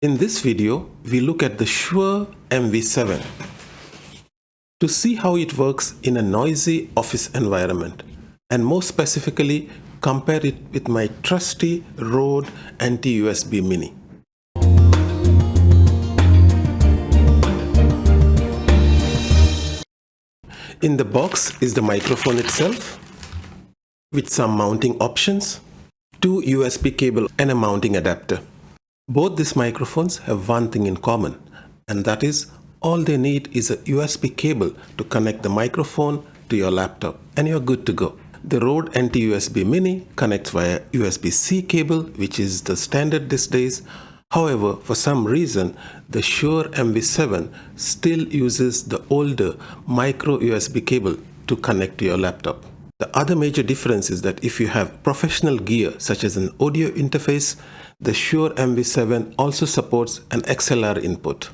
In this video, we look at the Shure MV7 to see how it works in a noisy office environment and more specifically compare it with my trusty Rode NT-USB Mini. In the box is the microphone itself with some mounting options, two USB cable and a mounting adapter. Both these microphones have one thing in common and that is all they need is a USB cable to connect the microphone to your laptop and you're good to go. The Rode NT-USB Mini connects via USB-C cable which is the standard these days. However, for some reason, the Shure MV7 still uses the older micro USB cable to connect to your laptop. The other major difference is that if you have professional gear such as an audio interface, the Shure MV7 also supports an XLR input.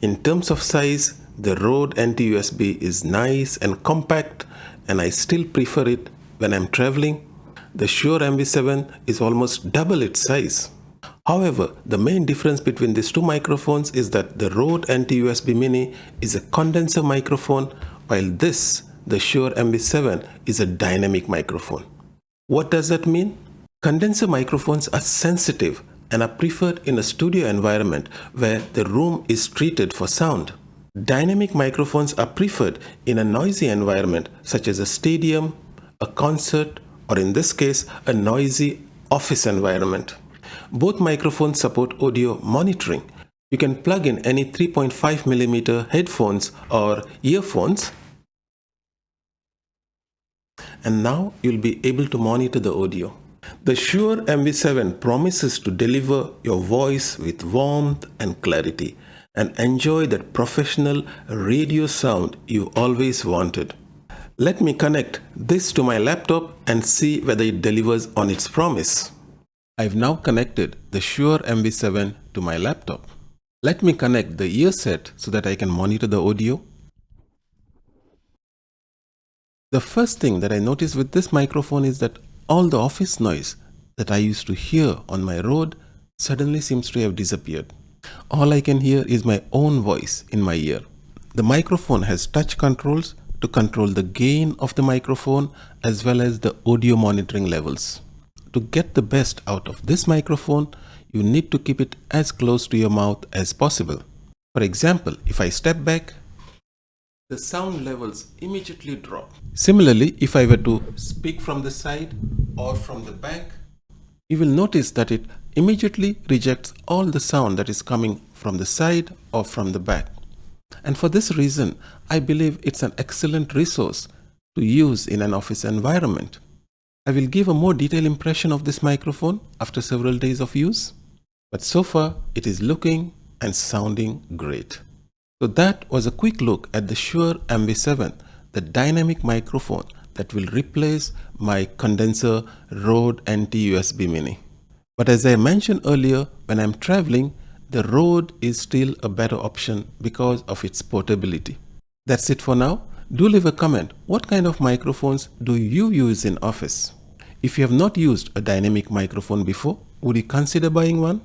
In terms of size, the Rode NT-USB is nice and compact and I still prefer it when I'm traveling. The Shure MV7 is almost double its size. However, the main difference between these two microphones is that the Rode NT-USB Mini is a condenser microphone while this, the Shure MV7, is a dynamic microphone. What does that mean? Condenser microphones are sensitive and are preferred in a studio environment where the room is treated for sound. Dynamic microphones are preferred in a noisy environment such as a stadium, a concert, or in this case, a noisy office environment. Both microphones support audio monitoring. You can plug in any 3.5mm headphones or earphones and now you'll be able to monitor the audio. The Shure MV7 promises to deliver your voice with warmth and clarity and enjoy that professional radio sound you always wanted. Let me connect this to my laptop and see whether it delivers on its promise. I've now connected the Shure MV7 to my laptop. Let me connect the ear set so that I can monitor the audio. The first thing that I notice with this microphone is that all the office noise that I used to hear on my Rode suddenly seems to have disappeared. All I can hear is my own voice in my ear. The microphone has touch controls to control the gain of the microphone as well as the audio monitoring levels. To get the best out of this microphone, you need to keep it as close to your mouth as possible. For example, if I step back, the sound levels immediately drop. Similarly, if I were to speak from the side or from the back, you will notice that it immediately rejects all the sound that is coming from the side or from the back. And for this reason, I believe it's an excellent resource to use in an office environment. I will give a more detailed impression of this microphone after several days of use. But so far, it is looking and sounding great. So that was a quick look at the Shure MV7, the dynamic microphone that will replace my condenser Rode NT-USB Mini. But as I mentioned earlier, when I'm traveling, the Rode is still a better option because of its portability. That's it for now. Do leave a comment. What kind of microphones do you use in office? If you have not used a dynamic microphone before, would you consider buying one?